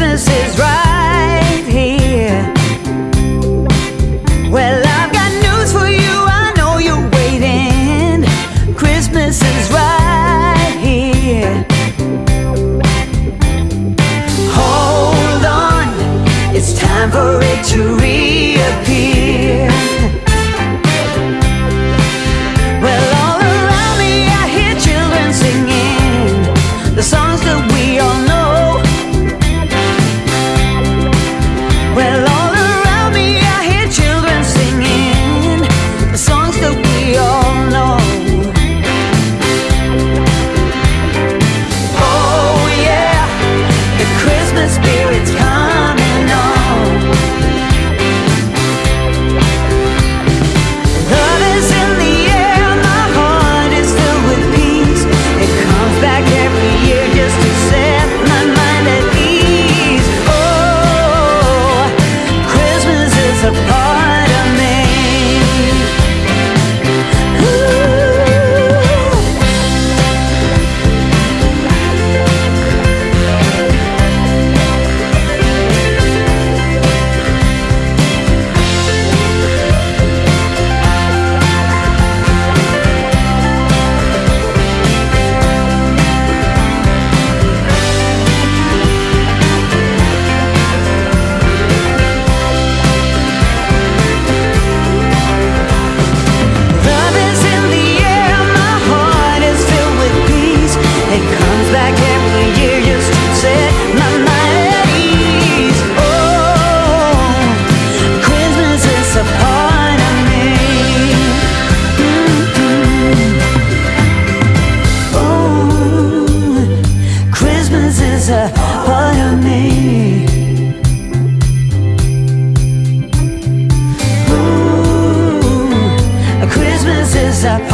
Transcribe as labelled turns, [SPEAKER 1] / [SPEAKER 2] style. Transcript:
[SPEAKER 1] Christmas is right here. Well, I've got news for you. I know you're waiting. Christmas is right here. Hold on, it's time for it to reappear. up.